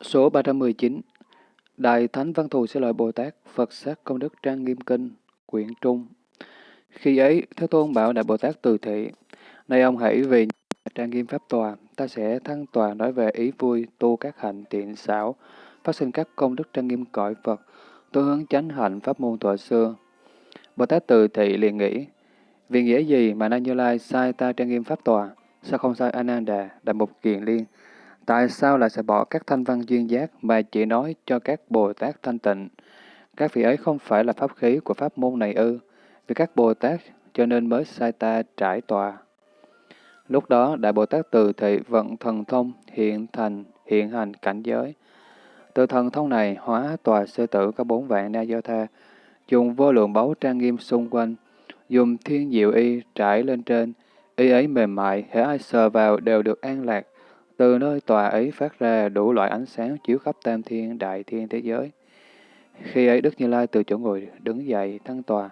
Số 319 Đại Thánh Văn Thù Sư Lợi Bồ Tát Phật Sát Công Đức Trang Nghiêm Kinh Quyển Trung. Khi ấy, Thế Tôn bảo Đại Bồ Tát Từ Thị Này ông hãy về trang nghiêm Pháp Tòa, ta sẽ thăng tòa nói về ý vui tu các hạnh tiện xảo, phát sinh các công đức trang nghiêm cõi Phật, tu hướng chánh hạnh pháp môn thuở xưa. Bồ Tát Từ Thị liền nghĩ, vì nghĩa gì mà Na Như Lai sai ta trang nghiêm Pháp Tòa, sao không sai Ananda, Đại Mục Kiền Liên, Tại sao lại sẽ bỏ các thanh văn duyên giác mà chỉ nói cho các Bồ Tát thanh tịnh? Các vị ấy không phải là pháp khí của pháp môn này ư? Vì các Bồ Tát cho nên mới sai ta trải tòa. Lúc đó, Đại Bồ Tát từ thị vận thần thông hiện thành hiện hành cảnh giới. Từ thần thông này hóa tòa sư tử có bốn vạn na do tha, dùng vô lượng báu trang nghiêm xung quanh, dùng thiên diệu y trải lên trên, y ấy mềm mại, hễ ai sờ vào đều được an lạc, từ nơi tòa ấy phát ra đủ loại ánh sáng chiếu khắp tam thiên đại thiên thế giới. Khi ấy Đức Như Lai từ chỗ ngồi đứng dậy thăng tòa,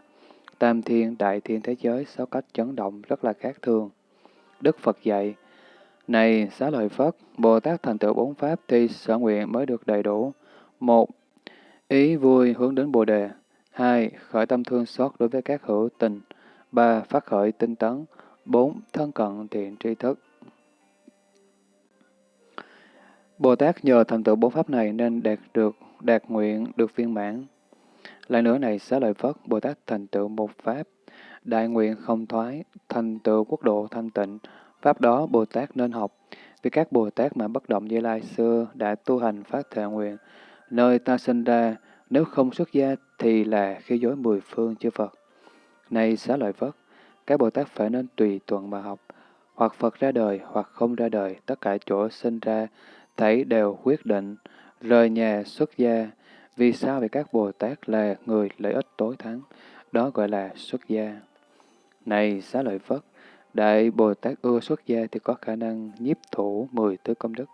tam thiên đại thiên thế giới sáu cách chấn động rất là khác thường. Đức Phật dạy, Này xá lợi Phất, Bồ Tát thành tựu bốn pháp thì sở nguyện mới được đầy đủ. Một, ý vui hướng đến Bồ Đề. Hai, khởi tâm thương xót đối với các hữu tình. Ba, phát khởi tinh tấn. Bốn, thân cận thiện tri thức. Bồ Tát nhờ thành tựu bốn pháp này nên đạt được, đạt nguyện, được viên mãn. Lại nữa này, xá lợi Phất, Bồ Tát thành tựu một pháp, đại nguyện không thoái, thành tựu quốc độ thanh tịnh, pháp đó Bồ Tát nên học. Vì các Bồ Tát mà bất động Như Lai xưa đã tu hành phát thệ nguyện, nơi ta sinh ra, nếu không xuất gia thì là khi dối mười phương chư Phật. Này xá lợi Phất, các Bồ Tát phải nên tùy tuần mà học, hoặc Phật ra đời, hoặc không ra đời, tất cả chỗ sinh ra thấy đều quyết định, rời nhà xuất gia, vì sao vì các Bồ Tát là người lợi ích tối thắng, đó gọi là xuất gia. Này xá lợi Phất, Đại Bồ Tát ưa xuất gia thì có khả năng nhiếp thủ mười thứ công đức.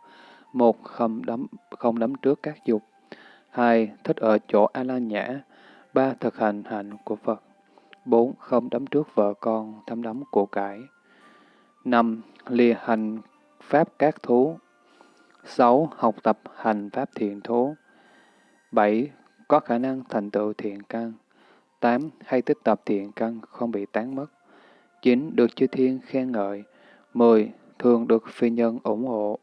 Một, không đấm, không đấm trước các dục. Hai, thích ở chỗ A-la nhã. Ba, thực hành hạnh của Phật. Bốn, không đấm trước vợ con, thăm đấm của cải. Năm, lìa hành pháp các thú. 6. Học tập hành pháp thiện thố. 7. Có khả năng thành tựu thiện căn. 8. Hay tích tập thiện căn không bị tán mất. 9. Được chư thiên khen ngợi. 10. Thường được phi nhân ủng hộ.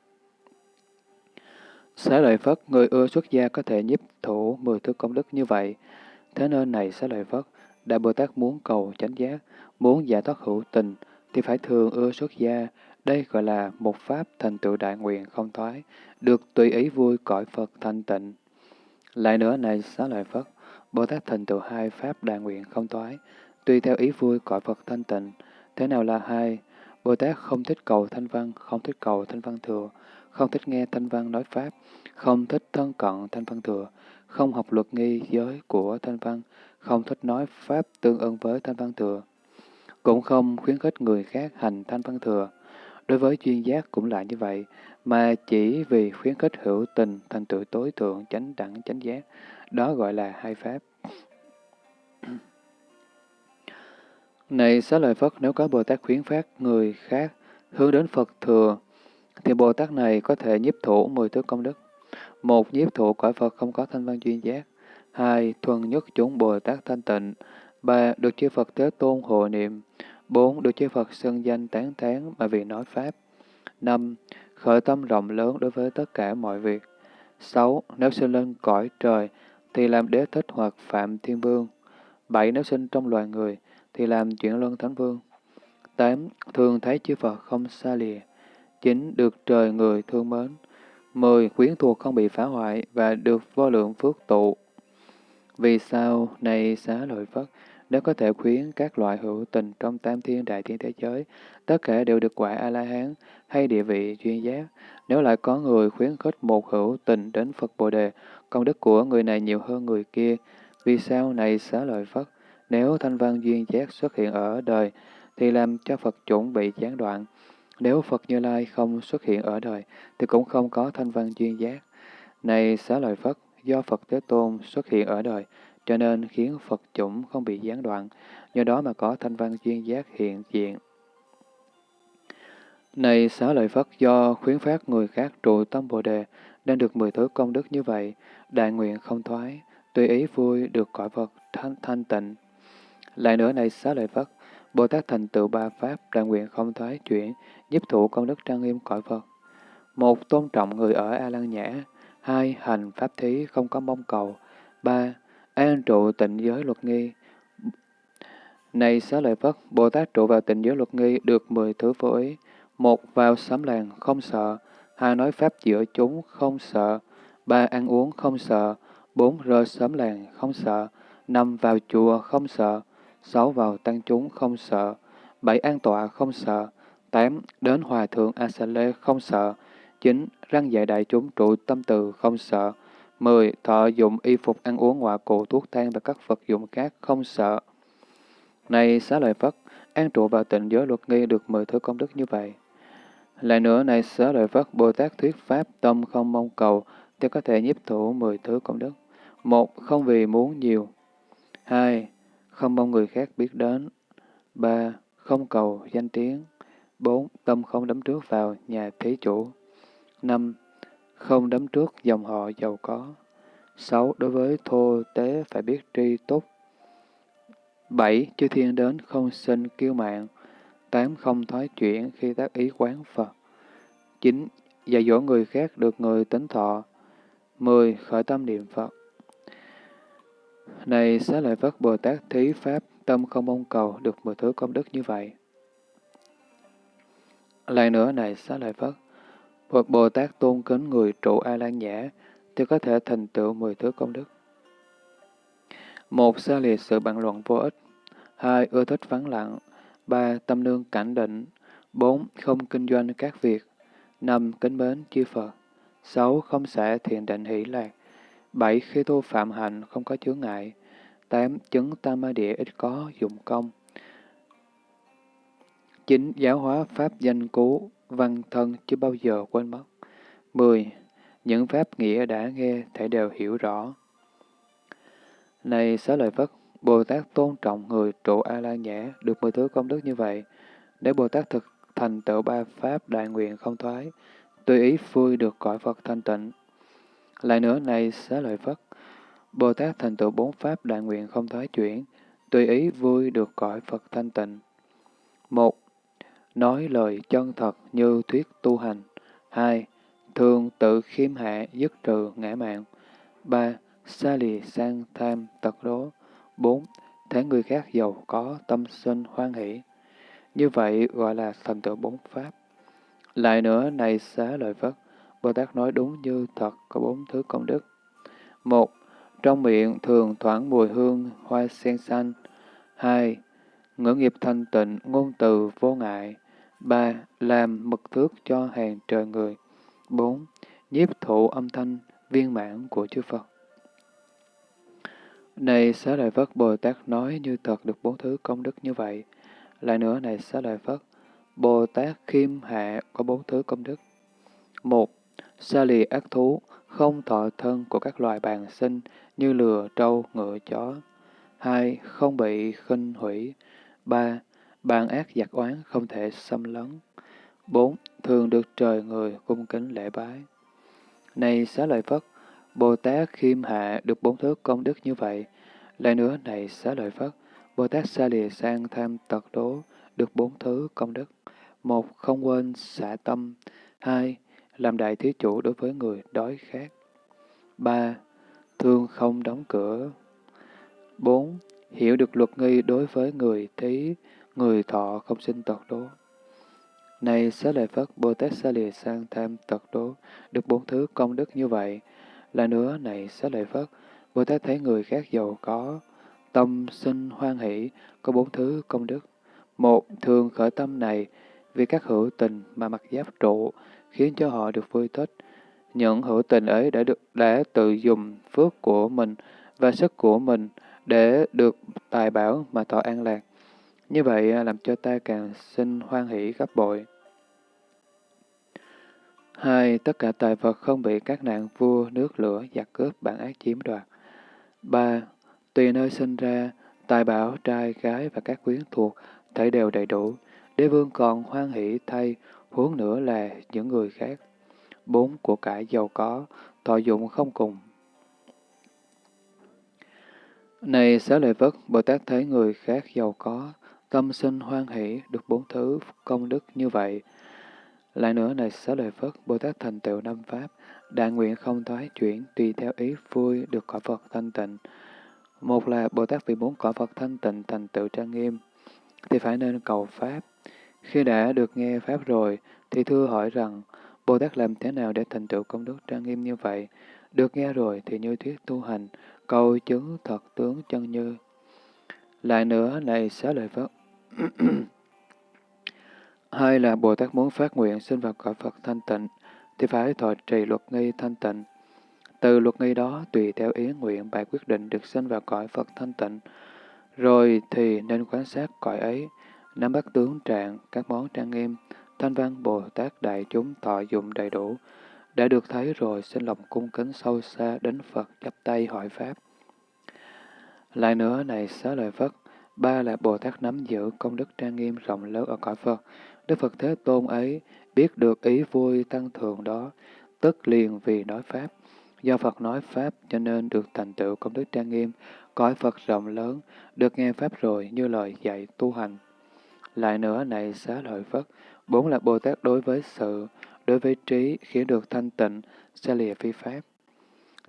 Xá lợi Phất, người ưa xuất gia có thể nhiếp thủ 10 thứ công đức như vậy. Thế nên này xá lợi Phất, Đại Bồ Tát muốn cầu chánh giác, muốn giải thoát hữu tình, thì phải thường ưa xuất gia, đây gọi là một pháp thành tựu đại nguyện không thoái, được tùy ý vui cõi Phật thanh tịnh. Lại nữa này xá lợi phật, Bồ Tát thành tựu hai pháp đại nguyện không thoái, tùy theo ý vui cõi Phật thanh tịnh. Thế nào là hai? Bồ Tát không thích cầu thanh văn, không thích cầu thanh văn thừa, không thích nghe thanh văn nói pháp, không thích thân cận thanh văn thừa, không học luật nghi giới của thanh văn, không thích nói pháp tương ưng với thanh văn thừa, cũng không khuyến khích người khác hành thanh văn thừa. Đối với chuyên giác cũng là như vậy, mà chỉ vì khuyến khích hữu tình thành tựu tối thượng chánh đẳng chánh giác, đó gọi là hai pháp. Này xá lợi Phất, nếu có Bồ Tát khuyến phát người khác hướng đến Phật thừa, thì Bồ Tát này có thể nhiếp thủ mười thứ công đức. Một, nhiếp thủ cõi Phật không có thanh văn chuyên giác. Hai, thuần nhất chúng Bồ Tát thanh tịnh. 3. được chư Phật Thế Tôn hộ niệm. 4. Được chư Phật xưng danh tán thán mà vì nói Pháp. 5. Khởi tâm rộng lớn đối với tất cả mọi việc. 6. Nếu sinh lên cõi trời, thì làm đế thích hoặc phạm thiên vương. 7. Nếu sinh trong loài người, thì làm chuyển luân thánh vương. 8. Thường thấy chư Phật không xa lìa. 9. Được trời người thương mến. 10. Quyến thuộc không bị phá hoại và được vô lượng phước tụ. Vì sao, này xá lợi Phất, nếu có thể khuyến các loại hữu tình trong tam thiên đại thiên thế giới, tất cả đều được quả A-la-hán hay địa vị chuyên giác. Nếu lại có người khuyến khích một hữu tình đến Phật Bồ Đề, công đức của người này nhiều hơn người kia. Vì sao này xá lợi Phất? Nếu thanh văn duyên giác xuất hiện ở đời, thì làm cho Phật chủng bị gián đoạn. Nếu Phật Như Lai không xuất hiện ở đời, thì cũng không có thanh văn duyên giác. Này xá lợi Phất, do Phật Thế Tôn xuất hiện ở đời, cho nên khiến Phật chủng không bị gián đoạn, do đó mà có thanh văn duyên giác hiện diện. Này xá lợi Phất do khuyến phát người khác trụ tâm Bồ Đề, nên được mười thứ công đức như vậy, đại nguyện không thoái, tùy ý vui được cõi phật thanh, thanh tịnh. Lại nữa này xá lợi Phất, Bồ Tát thành tựu ba pháp, đại nguyện không thoái chuyển, giúp thụ công đức trang nghiêm cõi phật. Một, tôn trọng người ở A lan Nhã. Hai, hành pháp thí không có mong cầu. Ba, an trụ tịnh giới luật nghi. Này xá lợi Phất, Bồ Tát trụ vào tịnh giới luật nghi được mười thứ vô ý. Một, vào sám làng không sợ. Hai, nói pháp giữa chúng không sợ. Ba, ăn uống không sợ. Bốn, rơi sớm làng không sợ. Năm, vào chùa không sợ. Sáu, vào tăng chúng không sợ. Bảy, an tọa không sợ. Tám, đến hòa thượng A Sa Lê không sợ. chín Răng dạy đại chúng trụ tâm từ không sợ mười Thọ dụng y phục ăn uống ngoại cụ thuốc thang và các vật dụng khác không sợ. Này xá lợi Phất, an trụ vào tịnh giới luật nghi được mười thứ công đức như vậy. Lại nữa, này xá lợi Phất, Bồ Tát thuyết pháp tâm không mong cầu, thì có thể nhiếp thủ mười thứ công đức. Một, không vì muốn nhiều. Hai, không mong người khác biết đến. Ba, không cầu danh tiếng. Bốn, tâm không đấm trước vào nhà thế chủ. Năm, không đấm trước dòng họ giàu có. Sáu, đối với thô tế phải biết tri túc. Bảy, chư thiên đến không sinh kiêu mạng. Tám, không thoái chuyển khi tác ý quán Phật. Chín, dạy dỗ người khác được người tính thọ. Mười, khởi tâm niệm Phật. Này xá lợi Phất Bồ Tát thí Pháp, tâm không mong cầu được mười thứ công đức như vậy. Lại nữa này xá lợi Phất, Phật Bồ Tát tôn kính người trụ A Lan Nhã, thì có thể thành tựu mười thứ công đức. Một, xa liệt sự bàn luận vô ích. Hai, ưa thích vắng lặng. Ba, tâm lương cảnh định. Bốn, không kinh doanh các việc. Năm, kính mến chư Phật. Sáu, không xả thiền định hỷ lạc. Bảy, khi tu phạm hạnh không có chướng ngại. Tám, chứng tam ma địa ít có dụng công. Chín, giáo hóa pháp danh cú, văn thân chưa bao giờ quên mất. Mười, những pháp nghĩa đã nghe thể đều hiểu rõ. Này xá lợi Phất, Bồ Tát tôn trọng người trụ A-la nhã được mười thứ công đức như vậy. Để Bồ Tát thực thành tựu ba pháp đại nguyện không thoái, tùy ý vui được cõi Phật thanh tịnh. Lại nữa này xá lợi Phất, Bồ Tát thành tựu bốn pháp đại nguyện không thoái chuyển, tùy ý vui được cõi Phật thanh tịnh. Một, nói lời chân thật như thuyết tu hành. Hai, thường tự khiêm hạ dứt trừ ngã mạng. Ba, xa lì sang tham tật đố. Bốn, thấy người khác giàu có tâm sinh hoan hỷ. Như vậy gọi là thành tựu bốn pháp. Lại nữa, này xá lợi Phất, Bồ Tát nói đúng như thật có bốn thứ công đức. Một, trong miệng thường thoảng mùi hương hoa sen xanh. Hai, ngữ nghiệp thanh tịnh, ngôn từ vô ngại. Ba, làm mực thước cho hàng trời người. Bốn, nhiếp thụ âm thanh viên mãn của chư Phật. Này xá lợi Phất Bồ Tát nói như thật được bốn thứ công đức như vậy. Lại nữa này xá lợi Phất, Bồ Tát khiêm hạ có bốn thứ công đức. Một, xa lì ác thú, không thọ thân của các loài bàn sinh như lừa, trâu, ngựa, chó. Hai, không bị khinh hủy. Ba, bàn ác giặc oán không thể xâm lấn. Bốn, thường được trời người cung kính lễ bái. Này xá lợi Phất, Bồ Tát khiêm hạ được bốn thứ công đức như vậy. Lại nữa này xá lợi Phất, Bồ Tát xa lìa sang tham tật đố được bốn thứ công đức. Một, không quên xả tâm. Hai, làm đại thí chủ đối với người đói khát. Ba, thương không đóng cửa. Bốn, hiểu được luật nghi đối với người thí, người thọ không sinh tật đố. Này xá lợi Phất, Bồ Tát Xá lìa sang tham tật đố, được bốn thứ công đức như vậy. Là nữa, này xá lợi Phất, Bồ Tát thấy người khác giàu có, tâm sinh hoan hỷ, có bốn thứ công đức. Một, thường khởi tâm này, vì các hữu tình mà mặc giáp trụ, khiến cho họ được vui thích. Những hữu tình ấy đã được đã tự dùng phước của mình và sức của mình để được tài bảo mà thọ an lạc. Như vậy à, làm cho ta càng sinh hoan hỷ gấp bội. Hai, tất cả tài vật không bị các nạn vua, nước lửa, giặc cướp, bản ác chiếm đoạt. Ba, tùy nơi sinh ra, tài bảo, trai, gái và các quyến thuộc, thể đều đầy đủ. Đế vương còn hoan hỷ thay, huống nữa là những người khác. bốn của cải giàu có, thọ dụng không cùng. Này xá lợi vất, Bồ Tát thấy người khác giàu có, tâm sinh hoan hỷ được bốn thứ công đức như vậy. Lại nữa này xá lợi Phất, Bồ Tát thành tựu năm Pháp, đại nguyện không thoái chuyển tùy theo ý vui được cõi Phật thanh tịnh. Một là Bồ Tát vì muốn cõi Phật thanh tịnh thành tựu trang nghiêm, thì phải nên cầu Pháp. Khi đã được nghe Pháp rồi, thì thưa hỏi rằng, Bồ Tát làm thế nào để thành tựu công đức trang nghiêm như vậy? Được nghe rồi thì như thuyết tu hành, cầu chứng thật tướng chân như. Lại nữa, này xá lợi Phất. Hai là Bồ Tát muốn phát nguyện sinh vào cõi Phật thanh tịnh, thì phải thọ trì luật nghi thanh tịnh. Từ luật nghi đó, tùy theo ý nguyện bài quyết định được sinh vào cõi Phật thanh tịnh. Rồi thì nên quan sát cõi ấy, nắm bắt tướng trạng, các món trang nghiêm, thanh văn Bồ Tát đại chúng thọ dụng đầy đủ. Đã được thấy rồi, xin lòng cung kính sâu xa đến Phật chắp tay hỏi Pháp. Lại nữa này xá lời Phật, ba là Bồ Tát nắm giữ công đức trang nghiêm rộng lớn ở cõi Phật. Đức Phật Thế Tôn ấy biết được ý vui tăng thường đó, tức liền vì nói Pháp. Do Phật nói Pháp cho nên được thành tựu công đức trang nghiêm, cõi Phật rộng lớn, được nghe Pháp rồi như lời dạy tu hành. Lại nữa này xá lợi Phất, bốn là Bồ Tát đối với sự, đối với trí, khiến được thanh tịnh, xa lìa phi Pháp.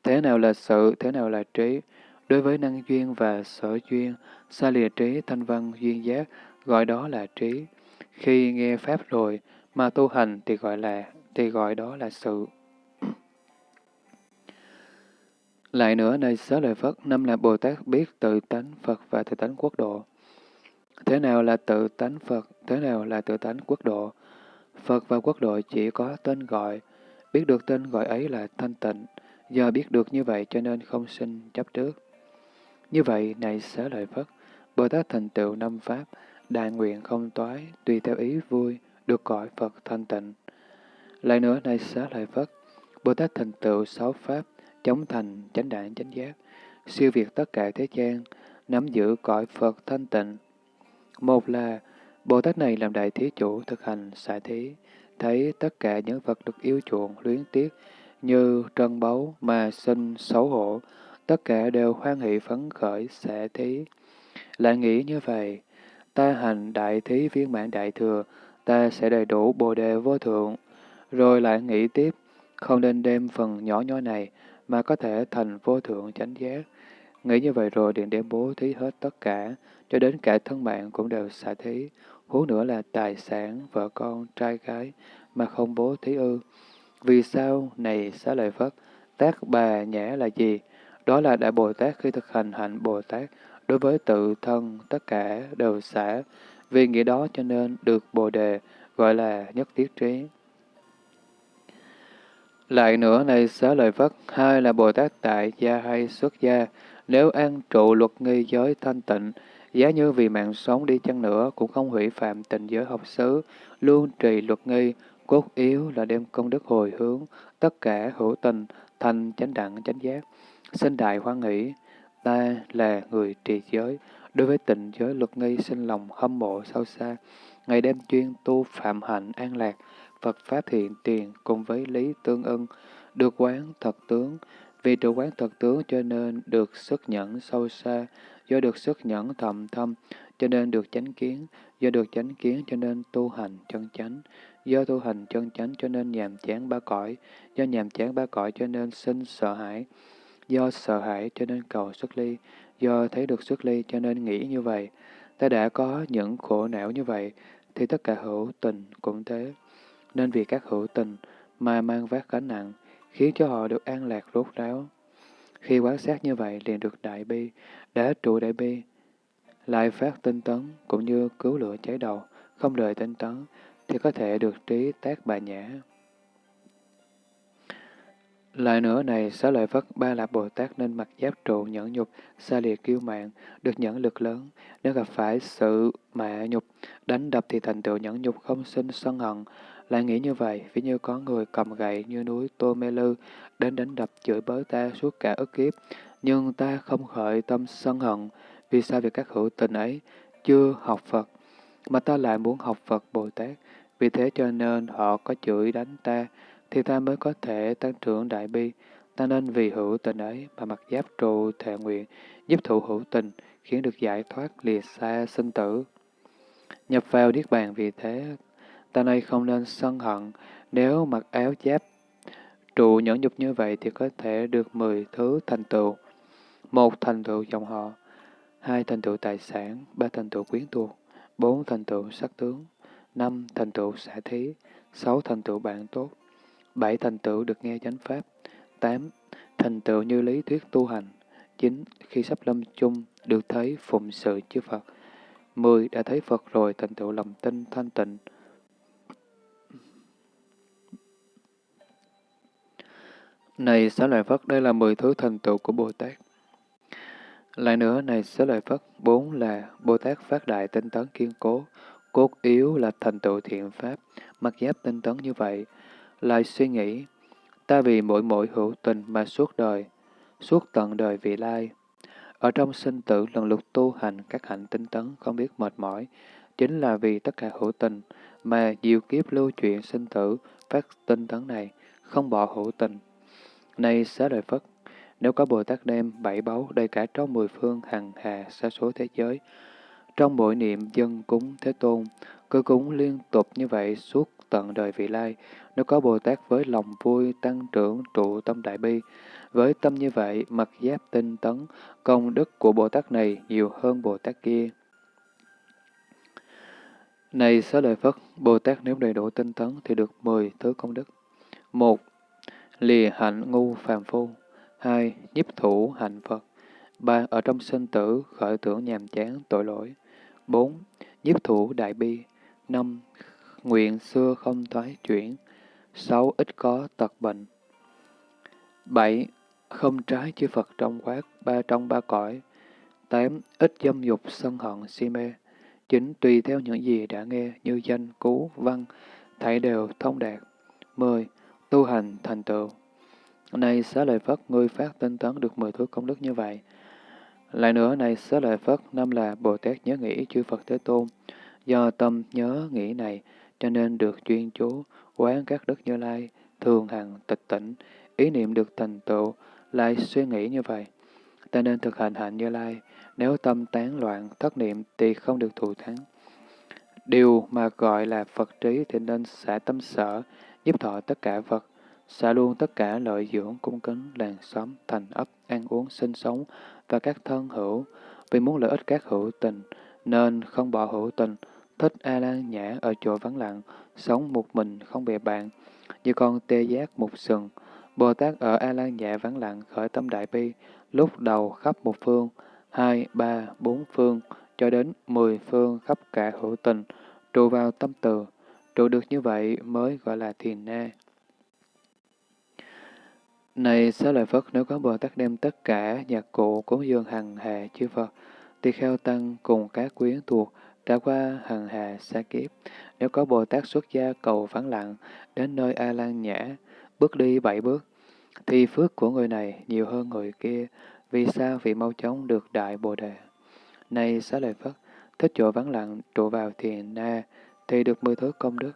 Thế nào là sự, thế nào là trí? Đối với năng duyên và sở duyên, xa lìa trí, thanh văn, duyên giác, gọi đó là trí. Khi nghe Pháp rồi, mà tu hành thì gọi là, thì gọi đó là sự. Lại nữa, nơi xá lợi Phất, năm là Bồ Tát biết tự tánh Phật và tự tánh quốc độ. Thế nào là tự tánh Phật, thế nào là tự tánh quốc độ? Phật và quốc độ chỉ có tên gọi, biết được tên gọi ấy là thanh tịnh, do biết được như vậy cho nên không sinh chấp trước. Như vậy, này xá lợi Phất, Bồ Tát thành tựu năm Pháp, đại nguyện không toái, tùy theo ý vui, được gọi Phật thanh tịnh. Lại nữa, này xá lợi Phất, Bồ Tát thành tựu sáu Pháp, chống thành, chánh đạn, chánh giác, siêu việt tất cả thế gian, nắm giữ cõi Phật thanh tịnh. Một là, Bồ Tát này làm đại thí chủ thực hành xả thí, thấy tất cả những vật được yêu chuộng, luyến tiếc, như trân báu mà sinh xấu hổ, tất cả đều hoan hỷ phấn khởi xả thí. Lại nghĩ như vậy, ta hành đại thí viên mãn đại thừa, ta sẽ đầy đủ bồ đề vô thượng. Rồi lại nghĩ tiếp, không nên đem phần nhỏ nhỏ này mà có thể thành vô thượng chánh giác. Nghĩ như vậy rồi điện đem bố thí hết tất cả, cho đến cả thân mạng cũng đều xả thí. Huống nữa là tài sản, vợ con, trai gái mà không bố thí ư. Vì sao này xá lợi Phất, tác bà nhã là gì? Đó là Đại Bồ Tát khi thực hành hạnh Bồ Tát, đối với tự thân tất cả đều xả. Vì nghĩa đó cho nên được Bồ Đề gọi là nhất thiết trí. Lại nữa này xá lợi Phất, hai là Bồ Tát tại gia hay xuất gia, nếu an trụ luật nghi giới thanh tịnh, giá như vì mạng sống đi chăng nữa cũng không hủy phạm tình giới học xứ, luôn trì luật nghi, cốt yếu là đem công đức hồi hướng, tất cả hữu tình, thành chánh đẳng chánh giác xin đại hoan nghĩ, ta là người trì giới, đối với tình giới luật nghi sinh lòng hâm mộ sâu xa, ngày đêm chuyên tu phạm hạnh an lạc, Phật Pháp hiện tiền cùng với lý tương ưng, được quán thật tướng. Vì trụ quán thật tướng cho nên được sức nhẫn sâu xa, do được sức nhẫn thầm thâm, cho nên được chánh kiến, do được chánh kiến cho nên tu hành chân chánh, do tu hành chân chánh cho nên nhàm chán ba cõi, do nhàm chán ba cõi cho nên sinh sợ hãi, do sợ hãi cho nên cầu xuất ly, do thấy được xuất ly cho nên nghĩ như vậy. Ta đã có những khổ não như vậy, thì tất cả hữu tình cũng thế nên vì các hữu tình mà mang vác gánh nặng, khiến cho họ được an lạc rốt ráo. Khi quan sát như vậy liền được đại bi, đã trụ đại bi, lại phát tinh tấn cũng như cứu lửa cháy đầu, không đợi tinh tấn, thì có thể được trí tác bà nhã. Lại nữa này, xá lợi Phất ba lạc Bồ Tát nên mặc giáp trụ nhẫn nhục, xa lìa kiêu mạng, được nhẫn lực lớn. Nếu gặp phải sự mạ nhục, đánh đập thì thành tựu nhẫn nhục không sinh sân hận, lại nghĩ như vậy, ví như có người cầm gậy như núi Tô Mê Lư, đến đánh đập chửi bới ta suốt cả ức kiếp, nhưng ta không khởi tâm sân hận, vì sao vì các hữu tình ấy chưa học Phật, mà ta lại muốn học Phật Bồ Tát, vì thế cho nên họ có chửi đánh ta, thì ta mới có thể tăng trưởng đại bi. Ta nên vì hữu tình ấy mà mặc giáp trụ thệ nguyện, giúp thụ hữu tình, khiến được giải thoát lìa xa sinh tử. Nhập vào Niết Bàn vì thế, ta nay không nên sân hận, nếu mặc áo giáp trụ nhẫn nhục như vậy thì có thể được mười thứ thành tựu. Một thành tựu dòng họ, hai thành tựu tài sản, ba thành tựu quyến thuộc, bốn thành tựu sắc tướng, năm thành tựu xã thí, sáu thành tựu bạn tốt, bảy thành tựu được nghe chánh pháp, tám thành tựu như lý thuyết tu hành, chín khi sắp lâm chung được thấy phụng sự chư Phật, mười đã thấy Phật rồi thành tựu lòng tin thanh tịnh, Này xá lợi Phất, đây là mười thứ thành tựu của Bồ Tát. Lại nữa, này xá lợi Phất, bốn là Bồ Tát phát đại tinh tấn kiên cố, cốt yếu là thành tựu thiện pháp, mặc giáp tinh tấn như vậy, lại suy nghĩ, ta vì mỗi mỗi hữu tình mà suốt đời, suốt tận đời vị lai. Ở trong sinh tử lần lượt tu hành các hạnh tinh tấn không biết mệt mỏi, chính là vì tất cả hữu tình mà diệu kiếp lưu chuyển sinh tử phát tinh tấn này, không bỏ hữu tình. Này xá lợi Phất, nếu có Bồ Tát đem bảy báu đầy cả trong mười phương hằng hà xa số thế giới, trong mỗi niệm dân cúng Thế Tôn, cứ cúng liên tục như vậy suốt tận đời vị lai, nếu có Bồ Tát với lòng vui tăng trưởng trụ tâm đại bi, với tâm như vậy, mặc giáp tinh tấn, công đức của Bồ Tát này nhiều hơn Bồ Tát kia. Này xá lợi Phất, Bồ Tát nếu đầy đủ tinh tấn thì được mười thứ công đức. Một, lìa hạnh ngu phàm phu. hai Nhiếp thủ hạnh Phật. ba Ở trong sinh tử khởi tưởng nhàm chán tội lỗi. bốn Nhiếp thủ đại bi năm Nguyện xưa không thoái chuyển. sáu Ít có tật bệnh. bảy Không trái chư Phật trong quát, ba trong ba cõi. tám Ít dâm dục sân hận si mê. chín Tùy theo những gì đã nghe như danh, cú, văn, thảy đều thông đạt. mười tu hành thành tựu. Này xá lợi Phất, ngươi phát tinh tấn được mười thứ công đức như vậy. Lại nữa, này xá lợi Phất, năm là Bồ Tát nhớ nghĩ chư Phật Thế Tôn. Do tâm nhớ nghĩ này, cho nên được chuyên chú, quán các đức như lai, thường hằng tịch tỉnh, ý niệm được thành tựu, lại suy nghĩ như vậy. Ta nên thực hành hạnh như lai, nếu tâm tán loạn, thất niệm thì không được thù thắng. Điều mà gọi là Phật trí thì nên xả tâm sở, giúp thọ tất cả vật, xả luôn tất cả lợi dưỡng cung kính làng xóm, thành ấp, ăn uống, sinh sống và các thân hữu, vì muốn lợi ích các hữu tình, nên không bỏ hữu tình, thích A Lan nhã ở chỗ vắng lặng, sống một mình không bè bạn, như con tê giác một sừng. Bồ Tát ở A Lan nhã vắng lặng khởi tâm đại bi, lúc đầu khắp một phương, hai, ba, bốn phương, cho đến mười phương khắp cả hữu tình, trụ vào tâm từ, Trụ được như vậy mới gọi là thiền na. Này xá lợi Phất, nếu có Bồ Tát đem tất cả nhạc cụ cúng dường hằng hệ chư Phật, tỳ kheo tăng cùng các quyến thuộc đã qua hằng hà xa kiếp. Nếu có Bồ Tát xuất gia cầu vắng lặng đến nơi A Lan Nhã, bước đi bảy bước, thì phước của người này nhiều hơn người kia, vì sao vì mau chóng được đại Bồ Đề. Này xá lợi Phất, thích chỗ vắng lặng trụ vào thiền na, thì được mười thứ công đức.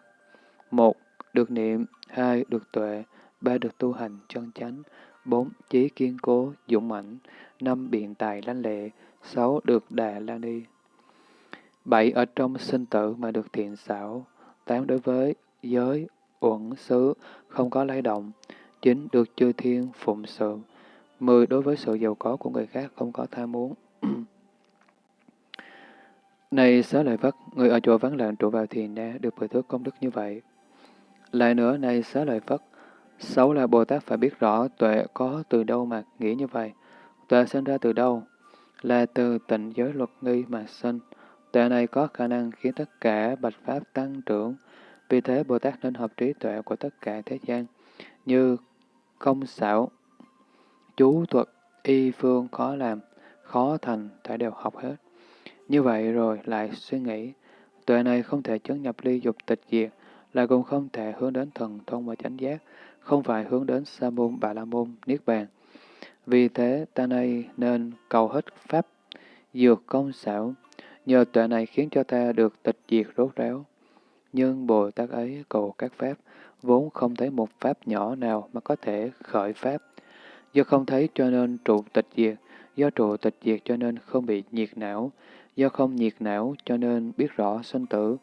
Một, được niệm, hai, được tuệ, ba, được tu hành chân chánh, bốn, trí kiên cố, dũng mãnh, năm, biện tài lanh lệ, sáu, được đà la ni. Bảy, ở trong sinh tử mà được thiện xảo, tám, đối với giới, uẩn, xứ, không có lay động, chín, được chư thiên phụng sự, mười, đối với sự giàu có của người khác không có tham muốn. Này xá lợi Phất, người ở chỗ vắng lặng trụ vào thiền na được bồi thước công đức như vậy. Lại nữa, này xá lợi Phất, xấu là Bồ Tát phải biết rõ tuệ có từ đâu mà nghĩ như vậy. Tuệ sinh ra từ đâu? Là từ tịnh giới luật nghi mà sinh. Tuệ này có khả năng khiến tất cả bạch pháp tăng trưởng. Vì thế Bồ Tát nên hợp trí tuệ của tất cả thế gian, như công xảo, chú thuật, y phương khó làm, khó thành, phải đều học hết. Như vậy rồi lại suy nghĩ, tuệ này không thể chứng nhập ly dục tịch diệt, là cũng không thể hướng đến thần thông và chánh giác, không phải hướng đến sa môn bà la môn niết bàn. Vì thế ta nay nên cầu hết pháp dược công xảo, nhờ tuệ này khiến cho ta được tịch diệt rốt ráo. Nhưng Bồ Tát ấy cầu các pháp, vốn không thấy một pháp nhỏ nào mà có thể khởi pháp. Do không thấy cho nên trụ tịch diệt, do trụ tịch diệt cho nên không bị nhiệt não, do không nhiệt não cho nên biết rõ sinh tử,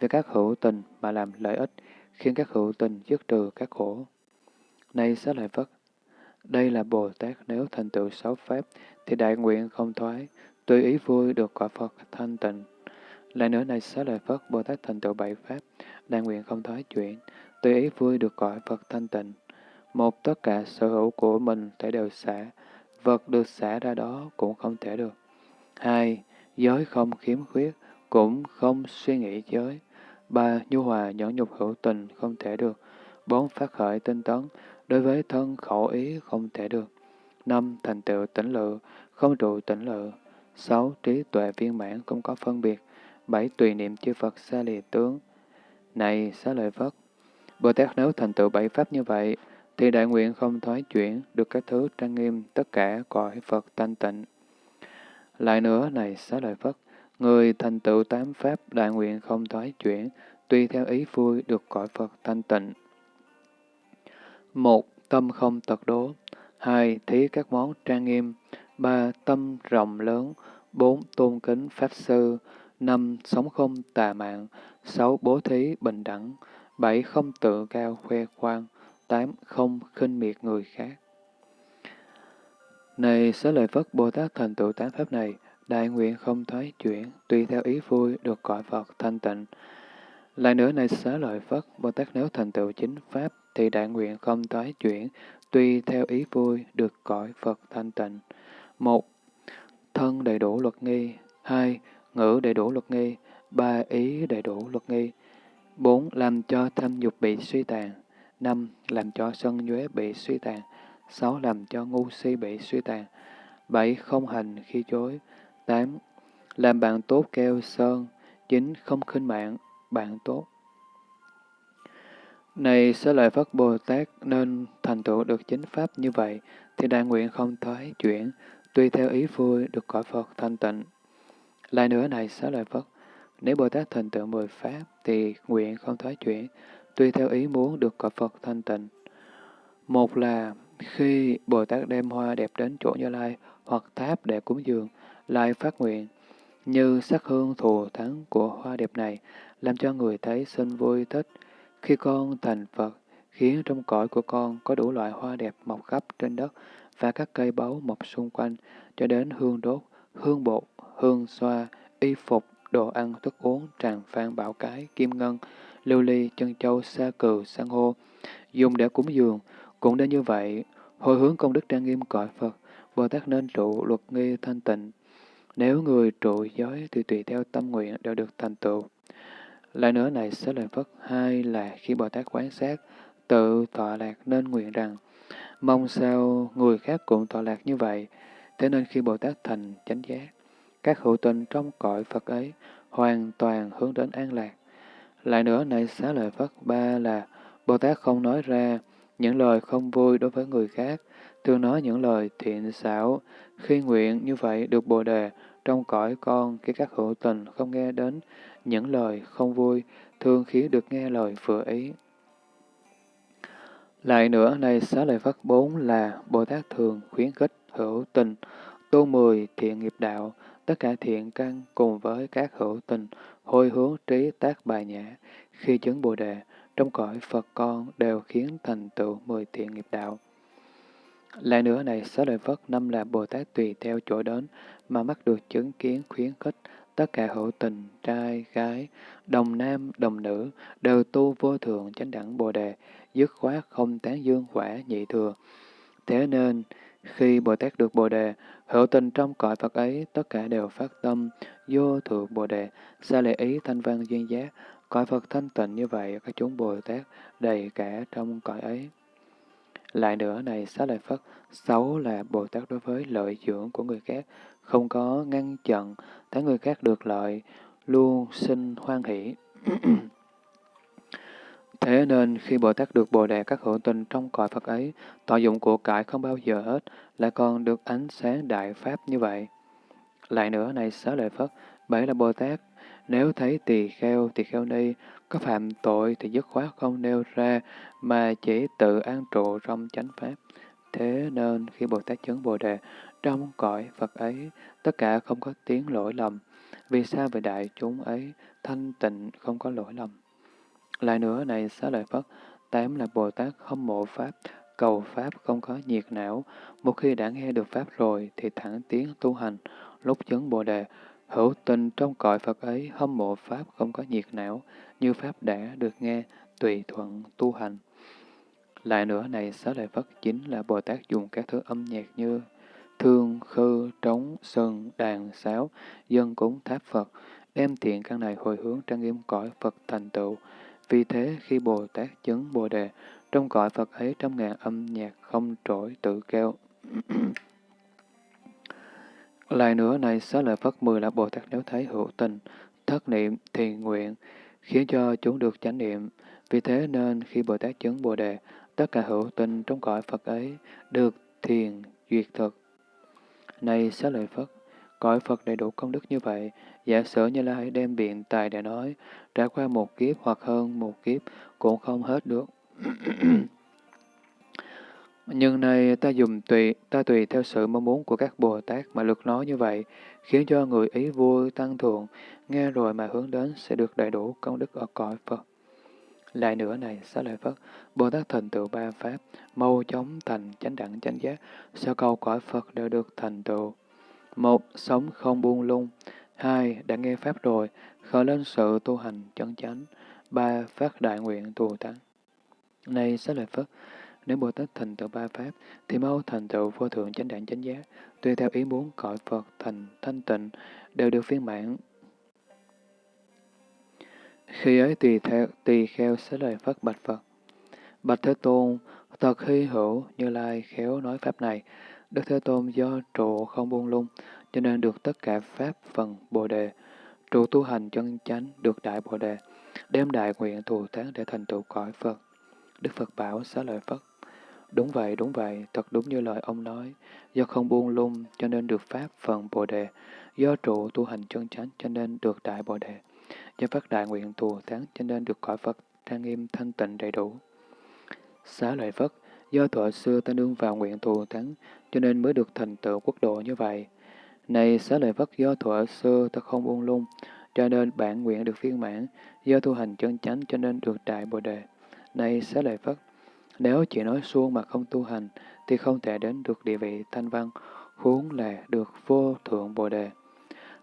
từ các hữu tình mà làm lợi ích, khiến các hữu tình dứt trừ các khổ. Nay xá lợi Phất, đây là Bồ Tát nếu thành tựu sáu pháp, thì đại nguyện không thoái, tùy ý vui được quả Phật thanh tịnh. Lại nữa này xá lợi Phất, Bồ Tát thành tựu bảy pháp, đại nguyện không thoái chuyển, tùy ý vui được cõi Phật thanh tịnh. Một, tất cả sở hữu của mình thể đều xả, vật được xả ra đó cũng không thể được. Hai, giới không khiếm khuyết, cũng không suy nghĩ giới. Ba, nhu hòa nhẫn nhục hữu tình không thể được. Bốn, phát khởi tinh tấn, đối với thân khẩu ý không thể được. Năm, thành tựu tỉnh lự, không trụ tỉnh lự. Sáu, trí tuệ viên mãn không có phân biệt. Bảy, tùy niệm chư Phật xa lìa tướng. Này, xá lợi Phất, Bồ Tát nếu thành tựu bảy pháp như vậy, thì đại nguyện không thoái chuyển được các thứ trang nghiêm tất cả cõi Phật thanh tịnh. Lại nữa, này xá lợi Phất, người thành tựu tám pháp đại nguyện không thoái chuyển, tùy theo ý vui được cõi Phật thanh tịnh. Một, tâm không tật đố. Hai, thí các món trang nghiêm. Ba, tâm rộng lớn. Bốn, tôn kính Pháp Sư. Năm, sống không tà mạng. Sáu, bố thí bình đẳng. Bảy, không tự cao khoe khoang. Tám, không khinh miệt người khác. Này xá lợi Phất Bồ Tát thành tựu tám pháp này, đại nguyện không thoái chuyển, tùy theo ý vui được cõi Phật thanh tịnh. Lại nữa này xá lợi Phất, Bồ Tát nếu thành tựu chính pháp, thì đại nguyện không thoái chuyển, tùy theo ý vui được cõi Phật thanh tịnh. Một, thân đầy đủ luật nghi. Hai, ngữ đầy đủ luật nghi. Ba, ý đầy đủ luật nghi. Bốn, làm cho tham dục bị suy tàn. Năm, làm cho sân nhuế bị suy tàn. Sáu, làm cho ngu si bị suy tàn. Bảy, không hành khi chối. Tám, làm bạn tốt keo sơn. Chín, không khinh mạng, bạn tốt. Này sẽ lợi Phất Bồ Tát nên thành tựu được chính pháp như vậy, thì đại nguyện không thoái chuyển, tùy theo ý vui được cõi Phật thanh tịnh. Lại nữa này xá lợi Phất, nếu Bồ Tát thành tựu mười pháp, thì nguyện không thoái chuyển, tùy theo ý muốn được cõi Phật thanh tịnh. Một là khi Bồ Tát đem hoa đẹp đến chỗ Như Lai hoặc tháp để cúng dường, lại phát nguyện, như sắc hương thù thắng của hoa đẹp này, làm cho người thấy sinh vui thích, khi con thành Phật, khiến trong cõi của con có đủ loại hoa đẹp mọc khắp trên đất và các cây báu mọc xung quanh, cho đến hương đốt, hương bột, hương xoa, y phục, đồ ăn, thức uống, tràng phan, bảo cái, kim ngân, lưu ly, chân châu, sa cừ, san hô, dùng để cúng dường. Cũng đến như vậy, hồi hướng công đức trang nghiêm cõi Phật, Bồ Tát nên trụ luật nghi thanh tịnh. Nếu người trụ giới thì tùy theo tâm nguyện đều được thành tựu. Lại nữa này sẽ lời phật hai là khi Bồ Tát quán sát, tự tọa lạc nên nguyện rằng, mong sao người khác cũng tọa lạc như vậy. Thế nên khi Bồ Tát thành chánh giác, các hữu tình trong cõi Phật ấy hoàn toàn hướng đến an lạc. Lại nữa này xá lợi Phất ba là Bồ Tát không nói ra những lời không vui đối với người khác, thường nói những lời thiện xảo. Khi nguyện như vậy được Bồ Đề trong cõi con khi các hữu tình không nghe đến những lời không vui, thường khiến được nghe lời vừa ý. Lại nữa, này xá lợi Phất bốn là Bồ Tát thường khuyến khích hữu tình, tu mười thiện nghiệp đạo, tất cả thiện căn cùng với các hữu tình, hồi hướng trí tác bài nhã, khi chứng Bồ Đề, trong cõi Phật con đều khiến thành tựu mười thiện nghiệp đạo. Lại nữa này, xá lợi Phất năm là Bồ Tát tùy theo chỗ đến mà mắt được chứng kiến khuyến khích tất cả hữu tình, trai, gái, đồng nam, đồng nữ, đều tu vô thượng chánh đẳng Bồ Đề, dứt khoát không tán dương quả nhị thừa. Thế nên, khi Bồ Tát được Bồ Đề, hữu tình trong cõi Phật ấy, tất cả đều phát tâm, vô thượng Bồ Đề, xa lệ ý thanh văn duyên giác, cõi Phật thanh tịnh như vậy, các chúng Bồ Tát đầy cả trong cõi ấy. Lại nữa này, xá lợi Phất, xấu là Bồ Tát đối với lợi dưỡng của người khác, không có ngăn chặn, thấy người khác được lợi, luôn sinh hoan hỷ. Thế nên khi Bồ Tát được Bồ Đề các hữu tình trong cõi Phật ấy, thọ dụng của cải không bao giờ hết, lại còn được ánh sáng đại pháp như vậy. Lại nữa này xá lợi Phất, bảy là Bồ Tát, nếu thấy tỳ kheo, tỳ kheo ni, có phạm tội thì dứt khoát không nêu ra, mà chỉ tự an trụ trong chánh pháp. Thế nên khi Bồ Tát chứng Bồ Đề, trong cõi Phật ấy, tất cả không có tiếng lỗi lầm. Vì sao về đại chúng ấy thanh tịnh không có lỗi lầm? Lại nữa này xá lợi Phất, tám là Bồ Tát không mộ Pháp, cầu Pháp không có nhiệt não. Một khi đã nghe được Pháp rồi thì thẳng tiến tu hành, lúc chứng Bồ Đề, hữu tình trong cõi Phật ấy hâm mộ Pháp không có nhiệt não, như Pháp đã được nghe, tùy thuận tu hành. Lại nữa này, xá lợi Phất chính là Bồ Tát dùng các thứ âm nhạc như thương, khư, trống, sơn đàn, sáo, dân cúng tháp Phật, đem thiện căn này hồi hướng trang nghiêm cõi Phật thành tựu. Vì thế, khi Bồ Tát chứng Bồ Đề, trong cõi Phật ấy trăm ngàn âm nhạc không trỗi tự kêu. Lại nữa này, xá lợi Phất mười là Bồ Tát nếu thấy hữu tình, thất niệm, thì nguyện, khiến cho chúng được chánh niệm. Vì thế nên khi Bồ Tát chứng Bồ Đề, tất cả hữu tình trong cõi Phật ấy được thiền duyệt thực. Này xá lợi Phất, cõi Phật đầy đủ công đức như vậy, giả sử như Lai đem biện tài để nói, trải qua một kiếp hoặc hơn một kiếp cũng không hết được. Nhưng này ta dùng tùy, ta tùy theo sự mong muốn của các Bồ Tát mà lực nói như vậy, khiến cho người ý vui tăng thượng, nghe rồi mà hướng đến sẽ được đầy đủ công đức ở cõi Phật. Lại nữa này, xá lợi Phất, Bồ Tát thành tựu ba Pháp, mau chóng thành chánh đẳng chánh giác, sao cầu cõi Phật đều được thành tựu. Một, sống không buông lung. Hai, đã nghe Pháp rồi, khởi lên sự tu hành chân chánh. Ba, phát đại nguyện thù thắng. Này xá lợi Phất, nếu Bồ Tát thành tựu ba Pháp, thì mau thành tựu vô thượng chánh đẳng chánh giác, tùy theo ý muốn cõi Phật thành thanh tịnh, đều được viên mãn. Khi ấy tùy theo tùy kheo xá lời Phất bạch Phật. Bạch Thế Tôn, thật hy hữu như lai khéo nói Pháp này. Đức Thế Tôn do trụ không buông lung, cho nên được tất cả Pháp phần Bồ Đề. Trụ tu hành chân chánh được Đại Bồ Đề, đem đại nguyện thù thắng để thành tựu cõi Phật. Đức Phật bảo xá lợi Phất. Đúng vậy, đúng vậy, thật đúng như lời ông nói. Do không buông lung cho nên được Pháp phần Bồ Đề. Do trụ tu hành chân chánh cho nên được Đại Bồ Đề. Do phát đại nguyện thù thắng cho nên được cõi Phật trang nghiêm thanh tịnh đầy đủ. Xá lợi Phất, do thuở xưa ta nương vào nguyện thù thắng cho nên mới được thành tựu quốc độ như vậy. Này xá lợi Phất do thuở xưa ta không buông lung, cho nên bản nguyện được viên mãn, do tu hành chân chánh cho nên được đại bồ đề. Này xá lợi Phất, nếu chỉ nói suông mà không tu hành, thì không thể đến được địa vị thanh văn, huống là được vô thượng bồ đề.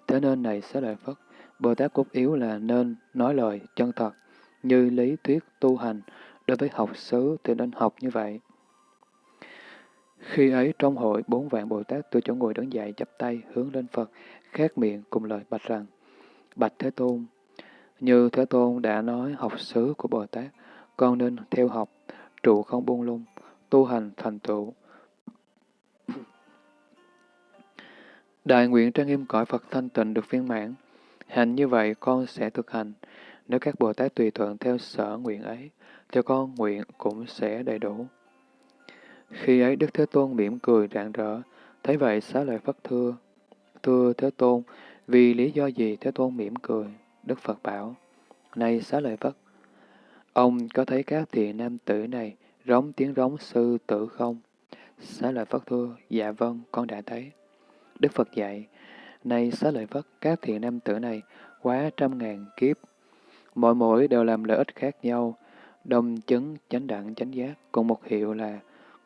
Thế nên này xá lợi Phất, Bồ Tát cốt yếu là nên nói lời chân thật, như lý thuyết tu hành, đối với học xứ thì nên học như vậy. Khi ấy trong hội, bốn vạn Bồ Tát từ chỗ ngồi đứng dậy chắp tay hướng lên Phật, khát miệng cùng lời bạch rằng, Bạch Thế Tôn, như Thế Tôn đã nói học xứ của Bồ Tát, con nên theo học, trụ không buông lung, tu hành thành tựu. Đại nguyện trang nghiêm cõi Phật thanh tịnh được viên mãn, Hành như vậy con sẽ thực hành. Nếu các Bồ Tát tùy thuận theo sở nguyện ấy, cho con nguyện cũng sẽ đầy đủ. Khi ấy Đức Thế Tôn mỉm cười rạng rỡ, thấy vậy xá lợi Phất thưa. Thưa Thế Tôn, vì lý do gì Thế Tôn mỉm cười? Đức Phật bảo, Này xá lợi Phất, ông có thấy các thị nam tử này rống tiếng rống sư tử không? Xá lợi Phất thưa, dạ vâng, con đã thấy. Đức Phật dạy, Nay xá lợi Phất, các thị nam tử này quá trăm ngàn kiếp. Mỗi mỗi đều làm lợi ích khác nhau, đồng chứng chánh đẳng chánh giác, cùng một hiệu là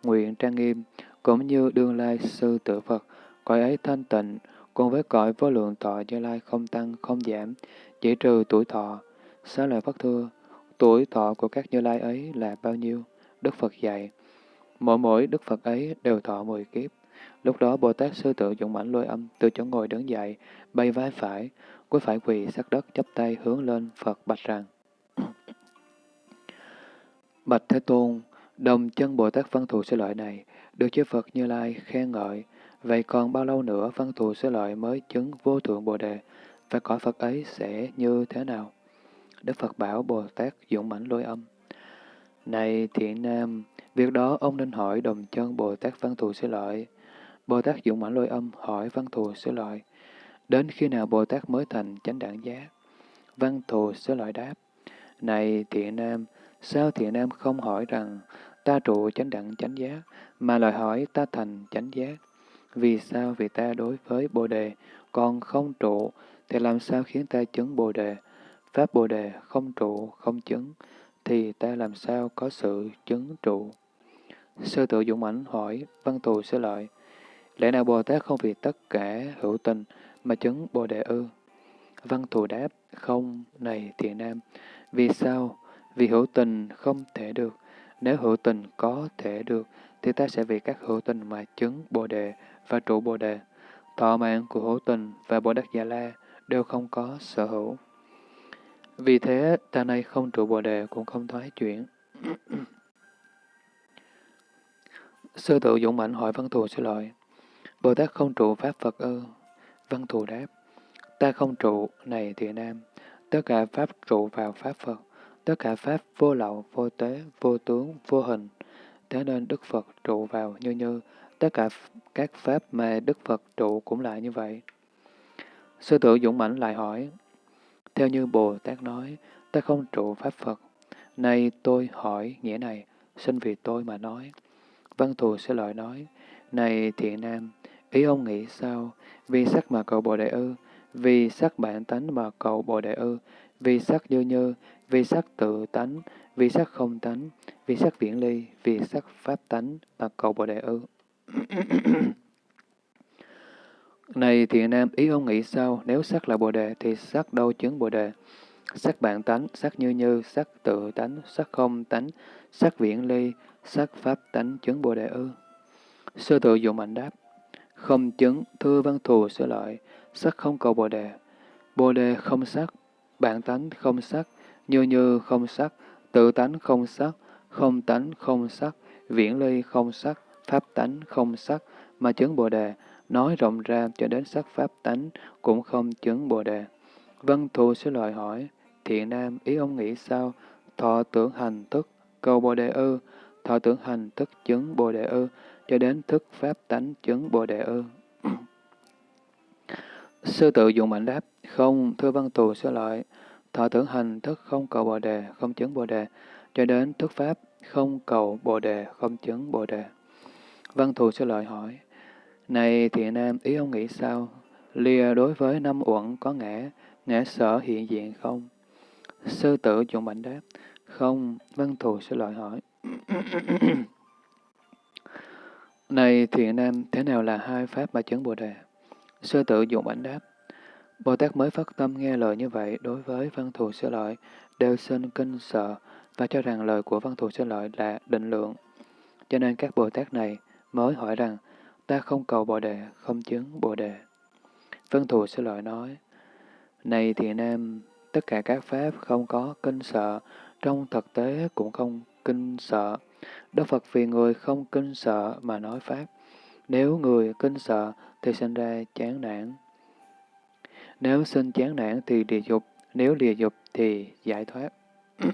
nguyện trang nghiêm, cũng như đương lai sư tử Phật, cõi ấy thanh tịnh, cùng với cõi vô lượng thọ như lai không tăng, không giảm, chỉ trừ tuổi thọ. Xá lợi Phất thưa, tuổi thọ của các như lai ấy là bao nhiêu? Đức Phật dạy, mỗi mỗi Đức Phật ấy đều thọ mười kiếp. Lúc đó Bồ Tát Sư Tự dụng mãnh lôi âm từ chỗ ngồi đứng dậy, bay vai phải, cuối phải quỳ sát đất chắp tay hướng lên Phật bạch rằng. Bạch Thế Tôn, đồng chân Bồ Tát văn thù sư lợi này, được chư Phật Như Lai khen ngợi, vậy còn bao lâu nữa văn thù sư lợi mới chứng vô thượng Bồ Đề, và cõi Phật ấy sẽ như thế nào? Đức Phật bảo Bồ Tát dũng mãnh lôi âm. Này thiện nam, việc đó ông nên hỏi đồng chân Bồ Tát văn thù sư lợi. Bồ Tát dũng mãn lôi âm hỏi văn thù sư lợi. đến khi nào Bồ Tát mới thành chánh đẳng giác? Văn thù sư lợi đáp, Này thiện nam, sao thiện nam không hỏi rằng ta trụ chánh đẳng chánh giác, mà lại hỏi ta thành chánh giác? Vì sao? Vì ta đối với Bồ Đề còn không trụ, thì làm sao khiến ta chứng Bồ Đề? Pháp Bồ Đề không trụ, không chứng, thì ta làm sao có sự chứng trụ? Sư tự dũng ảnh hỏi, văn thù sẽ lợi, lẽ nào Bồ Tát không vì tất cả hữu tình mà chứng Bồ Đề ư? Văn thù đáp, không, này thiện nam, vì sao? Vì hữu tình không thể được. Nếu hữu tình có thể được, thì ta sẽ vì các hữu tình mà chứng Bồ Đề và trụ Bồ Đề. Thọ mạng của hữu tình và Bồ Đắc Già La đều không có sở hữu. Vì thế, ta nay không trụ Bồ Đề cũng không thoái chuyển. Sư tự dũng mạnh hỏi Văn Thù xin lỗi. Bồ Tát không trụ Pháp Phật ư? Văn Thù đáp. Ta không trụ, này thiện nam. Tất cả Pháp trụ vào Pháp Phật. Tất cả Pháp vô lậu, vô tế, vô tướng, vô hình. Thế nên Đức Phật trụ vào như như. Tất cả các Pháp mà Đức Phật trụ cũng lại như vậy. Sư tử dũng mãnh lại hỏi. Theo như Bồ Tát nói, ta không trụ Pháp Phật. Nay tôi hỏi nghĩa này, xin vì tôi mà nói. Văn thù sẽ lợi nói, này thiện nam, ý ông nghĩ sao? Vì sắc mà cầu Bồ Đề ư? Vì sắc bản tánh mà cầu Bồ Đề ư? Vì sắc như như, vì sắc tự tánh, vì sắc không tánh, vì sắc viễn ly, vì sắc pháp tánh mà cầu Bồ Đề ư? Này thiện nam, ý ông nghĩ sao? Nếu sắc là Bồ Đề, thì sắc đâu chứng Bồ Đề? Sắc bản tánh, sắc như như, sắc tự tánh, sắc không tánh, sắc viễn ly, sắc pháp tánh chứng Bồ Đề ư? Sư tự dụng mạnh đáp, không chứng, thưa văn thù sửa lợi, sắc không cầu Bồ Đề. Bồ Đề không sắc, bản tánh không sắc, như như không sắc, tự tánh không sắc, không tánh không sắc, viễn ly không sắc, pháp tánh không sắc, mà chứng Bồ Đề, nói rộng ra cho đến sắc pháp tánh cũng không chứng Bồ Đề. Văn thù sẽ lợi hỏi, thiện nam, ý ông nghĩ sao? Thọ tưởng hành thức, cầu Bồ Đề ư, thọ tưởng hành thức chứng Bồ Đề ư, cho đến thức pháp tánh chứng Bồ Đề ư. Sư tự dụng mạnh đáp, không, thưa văn thù sẽ lợi, thọ tưởng hành thức không cầu Bồ Đề, không chứng Bồ Đề, cho đến thức pháp không cầu Bồ Đề, không chứng Bồ Đề. Văn thù sẽ lợi hỏi, này thiện nam, ý ông nghĩ sao? Lìa đối với năm uẩn có ngã, ngã sở hiện diện không? Sư tử dụng mạnh đáp, không, văn thù sẽ lợi hỏi. Này thiện nam, thế nào là hai pháp mà chứng Bồ Đề? Sư tử dụng ảnh đáp. Bồ Tát mới phát tâm nghe lời như vậy đối với văn thù sơ lợi, đều sinh kinh sợ và cho rằng lời của văn thù sơ lợi là định lượng. Cho nên các Bồ Tát này mới hỏi rằng, ta không cầu Bồ Đề, không chứng Bồ Đề. Văn thù sơ lợi nói, Này thiện nam, tất cả các pháp không có kinh sợ, trong thực tế cũng không kinh sợ. Đức Phật vì người không kinh sợ mà nói Pháp. Nếu người kinh sợ thì sinh ra chán nản. Nếu sinh chán nản thì địa dục, nếu địa dục thì giải thoát.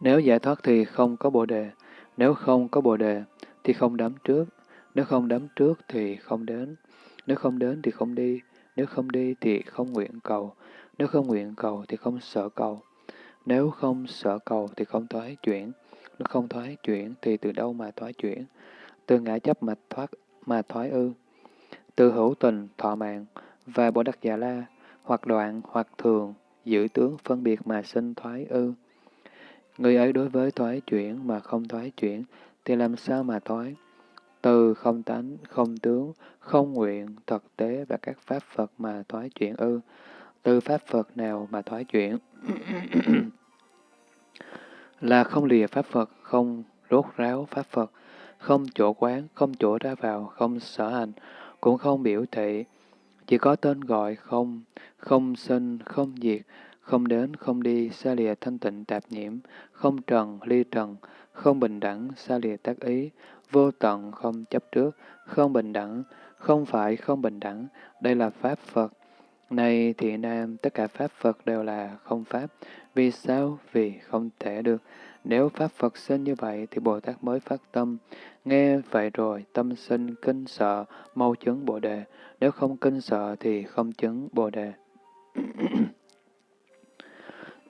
nếu giải thoát thì không có bồ đề, nếu không có bồ đề thì không đắm trước, nếu không đắm trước thì không đến, nếu không đến thì không đi, nếu không đi thì không nguyện cầu, nếu không nguyện cầu thì không sợ cầu, nếu không sợ cầu thì không thoái chuyển, nếu không thoái chuyển thì từ đâu mà thoái chuyển? Từ ngã chấp mà thoát mà thoái ư? Từ hữu tình, thọ mạng và bồ đắc già la, hoặc đoạn hoặc thường, giữ tướng phân biệt mà sinh thoái ư? Người ấy đối với thoái chuyển mà không thoái chuyển thì làm sao mà thoái? Từ không tánh, không tướng, không nguyện, thực tế và các pháp Phật mà thoái chuyển ư? Từ pháp Phật nào mà thoái chuyển? là không lìa Pháp Phật, không rốt ráo Pháp Phật, không chỗ quán, không chỗ ra vào, không sở hành, cũng không biểu thị, chỉ có tên gọi không, không sinh, không diệt, không đến, không đi, xa lìa thanh tịnh tạp nhiễm, không trần, ly trần, không bình đẳng, xa lìa tác ý, vô tận, không chấp trước, không bình đẳng, không phải không bình đẳng, đây là Pháp Phật. Này thiện nam, tất cả Pháp Phật đều là không Pháp, vì sao? Vì không thể được. Nếu Pháp Phật sinh như vậy thì Bồ Tát mới phát tâm. Nghe vậy rồi tâm sinh kinh sợ, mau chứng Bồ Đề. Nếu không kinh sợ thì không chứng Bồ Đề.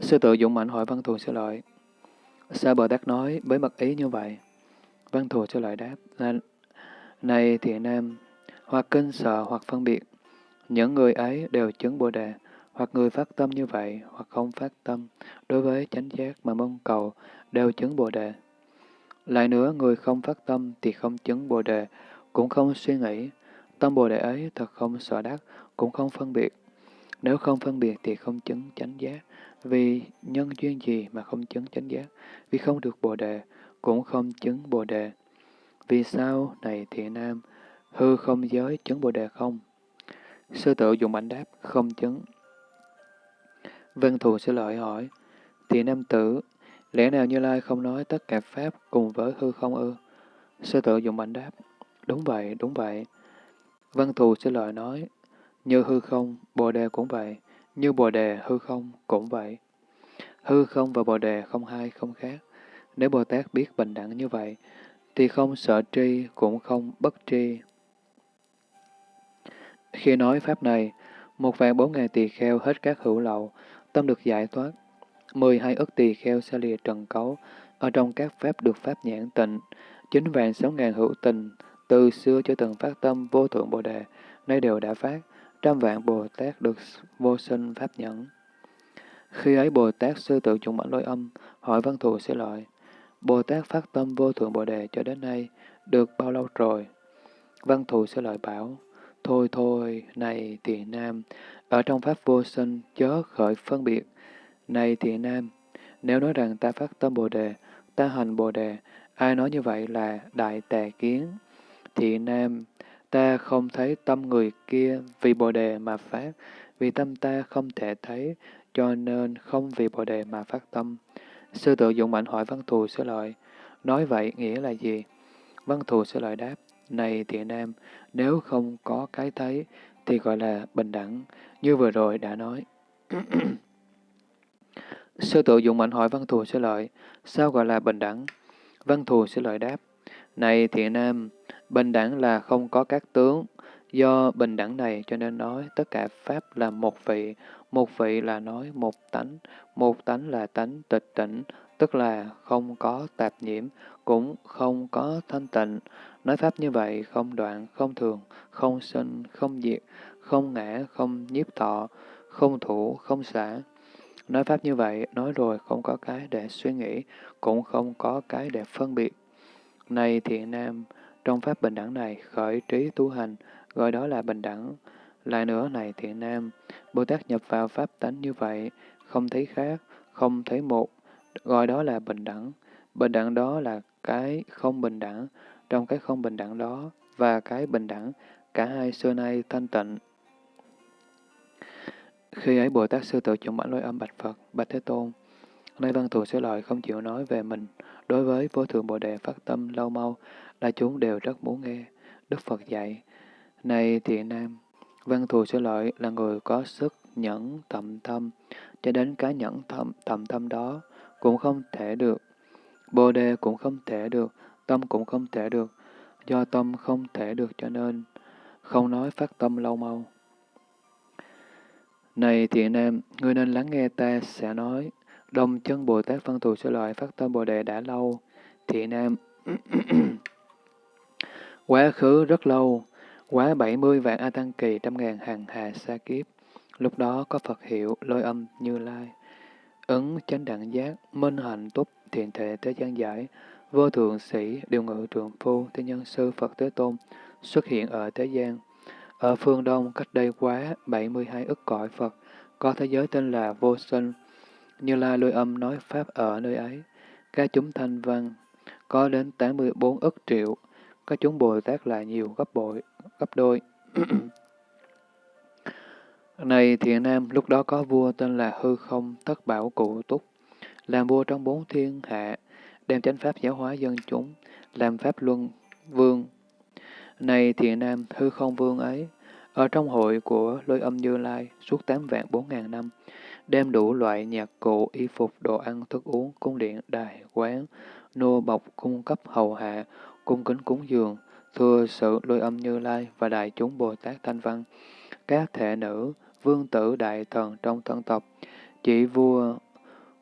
Sư tự dũng mạnh hỏi văn thù sư lợi. Sao Bồ Tát nói với mật ý như vậy? Văn thù sư lợi đáp là Này thiện nam, hoặc kinh sợ hoặc phân biệt, những người ấy đều chứng Bồ Đề, hoặc người phát tâm như vậy, hoặc không phát tâm, đối với chánh giác mà mong cầu, đều chứng Bồ Đề. Lại nữa, người không phát tâm thì không chứng Bồ Đề, cũng không suy nghĩ. Tâm Bồ Đề ấy thật không sợ đắc, cũng không phân biệt. Nếu không phân biệt thì không chứng chánh giác. Vì nhân duyên gì mà không chứng chánh giác? Vì không được Bồ Đề, cũng không chứng Bồ Đề. Vì sao, này thiện nam, hư không giới chứng Bồ Đề không? Sư tự dùng ảnh đáp, không chứng. Vân Thù sẽ lợi hỏi, thì nam tử, lẽ nào Như Lai không nói tất cả Pháp cùng với hư không ư? Sư tự dùng mạnh đáp, đúng vậy, đúng vậy. Vân Thù sẽ lợi nói, như hư không, Bồ Đề cũng vậy, như Bồ Đề, hư không cũng vậy. Hư không và Bồ Đề không hai, không khác. Nếu Bồ Tát biết bình đẳng như vậy, thì không sợ tri cũng không bất tri. Khi nói Pháp này, một vạn bốn ngàn tỳ kheo hết các hữu lậu, tâm được giải thoát. Mười hai ức tỳ kheo xa lìa trần cấu, ở trong các Pháp được Pháp nhãn tịnh. Chín vạn sáu ngàn hữu tình, từ xưa cho từng phát tâm vô thượng Bồ Đề, nay đều đã phát. Trăm vạn Bồ Tát được vô sinh Pháp nhẫn. Khi ấy Bồ Tát sư tự chủng mãnh lôi âm, hỏi văn thù sẽ lợi. Bồ Tát phát tâm vô thượng Bồ Đề cho đến nay, được bao lâu rồi? Văn thù sẽ lợi bảo, thôi thôi, này thiện nam, ở trong Pháp vô sinh chớ khởi phân biệt. Này thiện nam, nếu nói rằng ta phát tâm Bồ Đề, ta hành Bồ Đề, ai nói như vậy là đại tà kiến. Thiện nam, ta không thấy tâm người kia vì Bồ Đề mà phát, vì tâm ta không thể thấy, cho nên không vì Bồ Đề mà phát tâm. Sư tự dụng mạnh hỏi văn thù sư lợi, nói vậy nghĩa là gì? Văn thù sư lợi đáp, này thiện nam, nếu không có cái thấy, thì gọi là bình đẳng, như vừa rồi đã nói. Sư tự dụng mạnh hỏi văn thù sẽ lợi, sao gọi là bình đẳng? Văn thù sẽ lợi đáp, này thiện nam, bình đẳng là không có các tướng, Do bình đẳng này cho nên nói tất cả Pháp là một vị, một vị là nói một tánh, một tánh là tánh tịch tỉnh, tức là không có tạp nhiễm, cũng không có thanh tịnh. Nói Pháp như vậy không đoạn, không thường, không sinh, không diệt, không ngã, không nhiếp thọ, không thủ, không xả. Nói Pháp như vậy, nói rồi không có cái để suy nghĩ, cũng không có cái để phân biệt. Này thiện nam, trong Pháp bình đẳng này khởi trí tu hành, gọi đó là bình đẳng. Lại nữa này thiện nam, Bồ Tát nhập vào pháp tánh như vậy, không thấy khác, không thấy một, gọi đó là bình đẳng. Bình đẳng đó là cái không bình đẳng, trong cái không bình đẳng đó và cái bình đẳng, cả hai xưa nay thanh tịnh. Khi ấy Bồ Tát Sư Tự chủng bản lôi âm bạch Phật, bạch Thế Tôn, nay văn thù sẽ lợi không chịu nói về mình, đối với vô thượng Bồ Đề phát tâm lâu mau, là chúng đều rất muốn nghe. Đức Phật dạy, này thiện nam, văn thù sư lợi là người có sức nhẫn tầm tâm, cho đến cái nhẫn tầm tâm đó cũng không thể được. Bồ đề cũng không thể được, tâm cũng không thể được, do tâm không thể được cho nên không nói phát tâm lâu mau. Này thiện nam, ngươi nên lắng nghe ta sẽ nói, đồng chân Bồ Tát văn thù sư lợi phát tâm Bồ đề đã lâu. Thiện nam, quá khứ rất lâu, Quá bảy mươi vạn A Tăng Kỳ trăm ngàn hàng hà sa kiếp. Lúc đó có Phật hiệu lôi âm như lai. Ứng chánh đẳng giác, minh hạnh túc, thiện thể thế gian giải, vô thượng sĩ, điều ngự trường phu, thế nhân sư Phật Thế Tôn xuất hiện ở thế gian. Ở phương Đông cách đây quá 72 ức cõi Phật, có thế giới tên là Vô Sinh. Như Lai lôi âm nói Pháp ở nơi ấy. Các chúng thanh văn có đến 84 ức triệu, các chúng Bồ Tát là nhiều gấp bội, gấp đôi. Này thiện nam, lúc đó có vua tên là Hư Không Thất Bảo Cụ Túc, làm vua trong bốn thiên hạ, đem chánh pháp giáo hóa dân chúng, làm pháp luân vương. Này thiện nam, Hư Không Vương ấy, ở trong hội của lôi âm Như Lai suốt tám vạn bốn ngàn năm, đem đủ loại nhạc cụ, y phục, đồ ăn, thức uống, cung điện, đài, quán, nô bọc, cung cấp hầu hạ, cung kính cúng dường, thưa sự lôi âm Như Lai và đại chúng Bồ Tát Thanh Văn, các thể nữ, vương tử đại thần trong thân tộc, chỉ vua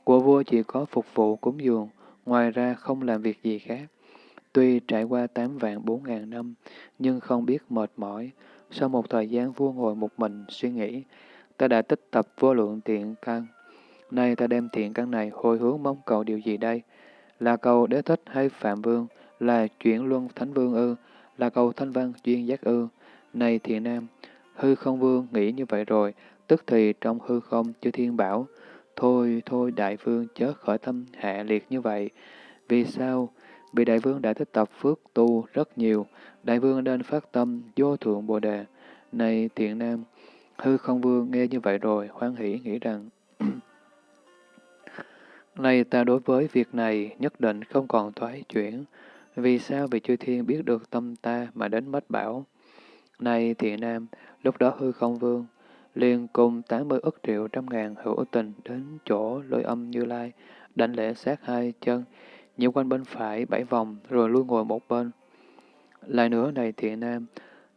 của vua chỉ có phục vụ cúng dường, ngoài ra không làm việc gì khác. Tuy trải qua tám vạn bốn ngàn năm, nhưng không biết mệt mỏi. Sau một thời gian vua ngồi một mình suy nghĩ, ta đã tích tập vô lượng thiện căn. Nay ta đem thiện căn này hồi hướng mong cầu điều gì đây? Là cầu đế thích hay phạm vương? Là chuyển luân thánh vương ư? Là cầu thanh văn duyên giác ư? Này thiện nam, hư không vương nghĩ như vậy rồi, tức thì trong hư không chư thiên bảo, thôi thôi đại vương chớ khỏi tâm hạ liệt như vậy. Vì sao? Vì đại vương đã tích tập phước tu rất nhiều, đại vương nên phát tâm vô thượng bồ đề. Này thiện nam, hư không vương nghe như vậy rồi, hoan hỷ nghĩ rằng, Này ta đối với việc này nhất định không còn thoái chuyển. Vì sao vì chư thiên biết được tâm ta mà đến mất bảo? Này thiện nam, lúc đó hư không vương, liền cùng 80 ức triệu trăm ngàn hữu tình đến chỗ lôi âm như lai, đánh lễ sát hai chân, nhiễu quanh bên phải bảy vòng, rồi lui ngồi một bên. Lại nữa này thiện nam,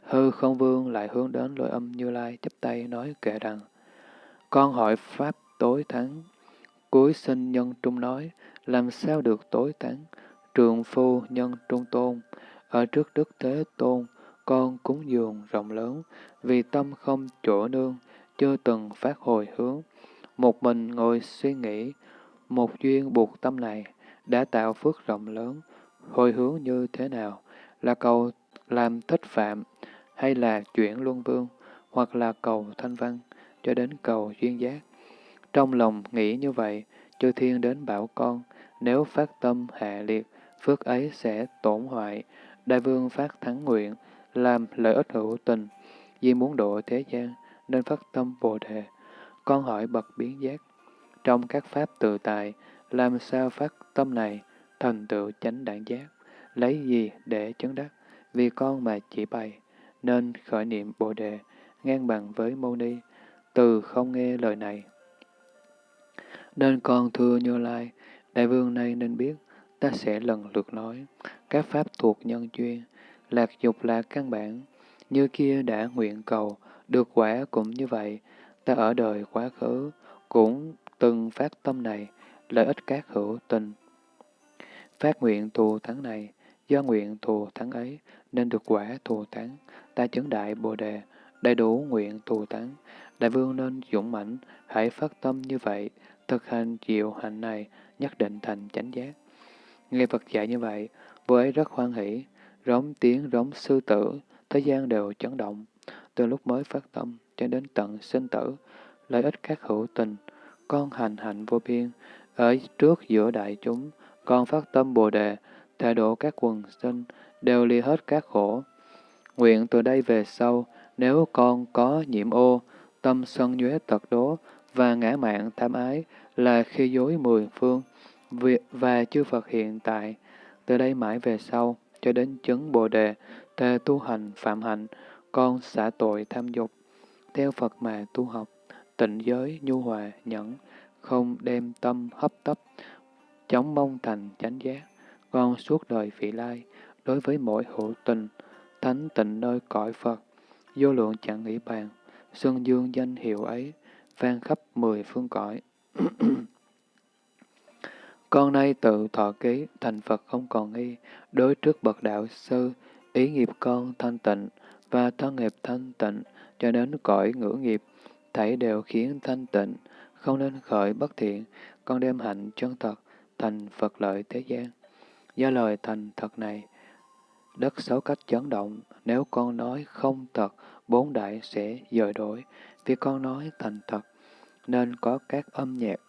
hư không vương lại hướng đến lôi âm như lai chắp tay nói kệ rằng, con hỏi Pháp tối thắng, cuối sinh nhân trung nói, làm sao được tối thắng, trường phu nhân trung tôn, ở trước Đức Thế Tôn, con cúng dường rộng lớn, vì tâm không chỗ nương, chưa từng phát hồi hướng. Một mình ngồi suy nghĩ, một duyên buộc tâm này, đã tạo phước rộng lớn, hồi hướng như thế nào, là cầu làm thích phạm, hay là chuyển luân vương, hoặc là cầu thanh văn, cho đến cầu duyên giác. Trong lòng nghĩ như vậy, chư thiên đến bảo con, nếu phát tâm hạ liệt, phước ấy sẽ tổn hoại. Đại vương phát thắng nguyện, làm lợi ích hữu tình, vì muốn độ thế gian, nên phát tâm Bồ Đề. Con hỏi bậc biến giác, trong các pháp tự tại, làm sao phát tâm này thành tựu chánh đẳng giác, lấy gì để chứng đắc, vì con mà chỉ bày, nên khởi niệm Bồ Đề, ngang bằng với Mâu Ni, từ không nghe lời này. Nên con thưa Như Lai, Đại vương này nên biết, ta sẽ lần lượt nói, các pháp thuộc nhân duyên, lạc dục là căn bản, như kia đã nguyện cầu, được quả cũng như vậy, ta ở đời quá khứ, cũng từng phát tâm này, lợi ích các hữu tình. Phát nguyện thù thắng này, do nguyện thù thắng ấy, nên được quả thù thắng, ta chứng đại Bồ Đề, đầy đủ nguyện thù thắng. Đại vương nên dũng mãnh, hãy phát tâm như vậy, thực hành diệu hạnh này, nhất định thành chánh giác. Nghe Phật dạy như vậy, vua ấy rất hoan hỷ, rống tiếng rống sư tử, thế gian đều chấn động. Từ lúc mới phát tâm cho đến tận sinh tử, lợi ích các hữu tình, con hành hạnh vô biên, ở trước giữa đại chúng, con phát tâm Bồ Đề, thể độ các quần sinh, đều ly hết các khổ. Nguyện từ đây về sau, nếu con có nhiễm ô, tâm sân nhuế tật đố và ngã mạng tham ái là khi dối mười phương, và chư Phật hiện tại, từ đây mãi về sau, cho đến chứng Bồ Đề, thề tu hành phạm hạnh, con xả tội tham dục, theo Phật mà tu học, tịnh giới, nhu hòa, nhẫn, không đem tâm hấp tấp, chống mong thành chánh giác, con suốt đời vị lai, đối với mỗi hữu tình, thánh tịnh nơi cõi Phật, vô lượng chẳng nghĩ bàn, xuân dương danh hiệu ấy, vang khắp mười phương cõi. con nay tự thọ ký, thành Phật không còn nghi, đối trước bậc đạo sư, ý nghiệp con thanh tịnh, và thân nghiệp thanh tịnh, cho đến cõi ngữ nghiệp, thảy đều khiến thanh tịnh, không nên khởi bất thiện, con đem hạnh chân thật, thành Phật lợi thế gian. Do lời thành thật này, đất sáu cách chấn động, nếu con nói không thật, bốn đại sẽ dời đổi, vì con nói thành thật, nên có các âm nhạc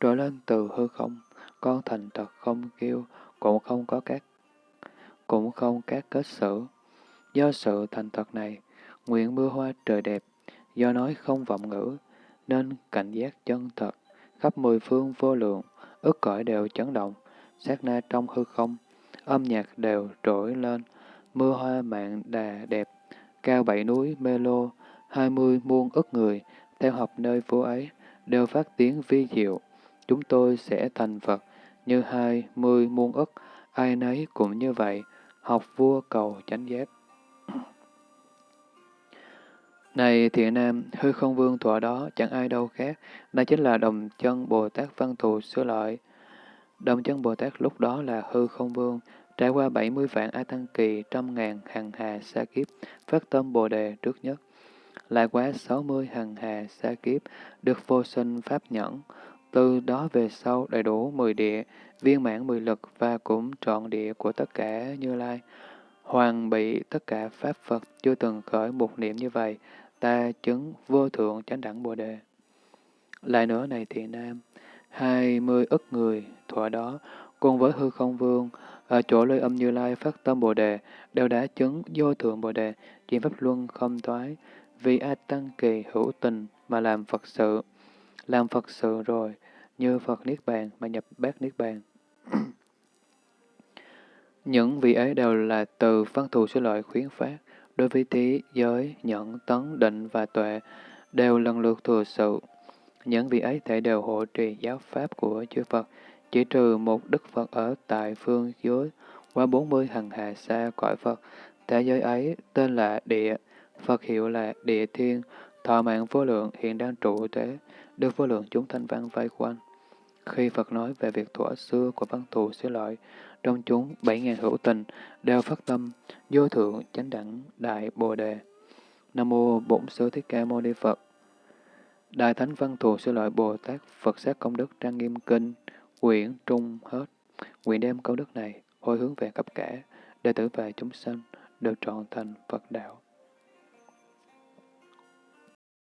trỗi lên từ hư không, con thành thật không kêu, cũng không có các cũng không các kết xử. Do sự thành thật này, nguyện mưa hoa trời đẹp, do nói không vọng ngữ, nên cảnh giác chân thật, khắp mười phương vô lượng, ức cõi đều chấn động, sát na trong hư không, âm nhạc đều trỗi lên, mưa hoa mạng đà đẹp, cao bảy núi mê lô, hai mươi muôn ức người, theo học nơi phố ấy, đều phát tiếng vi diệu. Chúng tôi sẽ thành Phật, như hai mươi muôn ức, ai nấy cũng như vậy, học vua cầu chánh giác. Này thiện nam, hư không vương thọ đó chẳng ai đâu khác, đó chính là đồng chân Bồ Tát Văn Thù Sư Lợi. Đồng chân Bồ Tát lúc đó là hư không vương, trải qua 70 vạn A Tăng Kỳ, trăm ngàn hằng hà sa kiếp, phát tâm Bồ Đề trước nhất. Lại quá 60 hằng hà sa kiếp, được vô sinh pháp nhẫn. Từ đó về sau đầy đủ 10 địa, viên mãn 10 lực và cũng trọn địa của tất cả Như Lai. Hoàng bị tất cả Pháp Phật chưa từng khởi một niệm như vậy, ta chứng vô thượng chánh đẳng Bồ Đề. Lại nữa này thiện nam, hai mươi ức người thọ đó, cùng với hư không vương, ở chỗ lôi âm Như Lai phát tâm Bồ Đề, đều đã chứng vô thượng Bồ Đề, chuyện pháp luân không toái vì A Tăng Kỳ hữu tình mà làm Phật sự. Làm Phật sự rồi, như Phật Niết Bàn mà nhập bát Niết Bàn. Những vị ấy đều là từ văn thù số loại khuyến phát, đối với tí, giới, nhẫn, tấn, định và tuệ, đều lần lượt thừa sự. Những vị ấy thể đều hộ trì giáo pháp của chư Phật, chỉ trừ một Đức Phật ở tại phương dưới qua bốn mươi hằng hà xa cõi Phật. Thế giới ấy tên là Địa, Phật hiệu là Địa Thiên, thọ mạng vô lượng hiện đang trụ thế, được vô lượng chúng thanh văn vây quanh. Khi Phật nói về việc thuở xưa của văn thù xứ lợi, trong chúng bảy ngàn hữu tình đều phát tâm, vô thượng chánh đẳng đại bồ đề. Nam mô Bổn Sư Thích Ca Mâu Ni Phật. Đại Thánh Văn Thù Sư Lợi Bồ Tát Phật Sát Công Đức Trang Nghiêm Kinh, Quyển Trung Hết Nguyện đem công đức này hồi hướng về khắp cả đệ tử và chúng sanh được trọn thành Phật đạo.